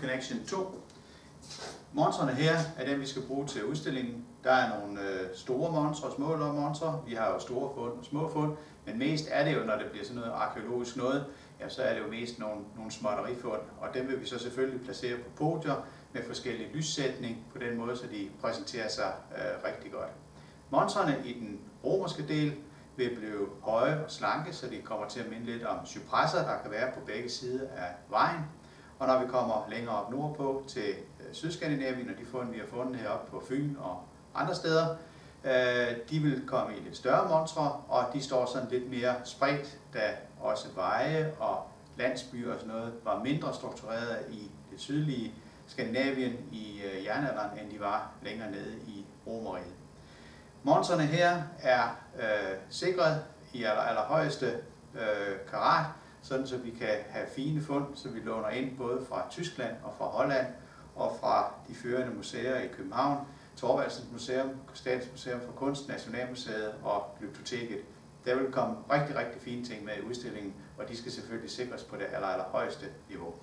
Connection 2. Montrene her er dem, vi skal bruge til udstillingen. Der er nogle øh, store monstre og små monstre. Vi har jo store fund og små fund, men mest er det jo, når det bliver sådan noget arkeologisk noget, ja, så er det jo mest nogle, nogle småtterifund, og dem vil vi så selvfølgelig placere på podier med forskellige lyssætning på den måde, så de præsenterer sig øh, rigtig godt. Montrene i den romerske del vil blive høje og slanke, så de kommer til at minde lidt om cypresser, der kan være på begge sider af vejen. Og når vi kommer længere op nordpå til øh, Sydskandinavien, og de fund, vi har fundet heroppe på Fyn og andre steder, øh, de vil komme i lidt større monstre, og de står sådan lidt mere spredt, da også veje og landsbyer og sådan noget var mindre struktureret i det sydlige Skandinavien i øh, jernalderen, end de var længere nede i Romeriet. Montrene her er øh, sikret i aller, allerhøjeste øh, karat, sådan så vi kan have fine fund, så vi låner ind både fra Tyskland og fra Holland og fra de førende museer i København, Torvaldsens Museum, Statens Museum for Kunst, Nationalmuseet og Glyptoteket. Der vil komme rigtig, rigtig fine ting med i udstillingen, og de skal selvfølgelig sikres på det aller, allerhøjeste niveau.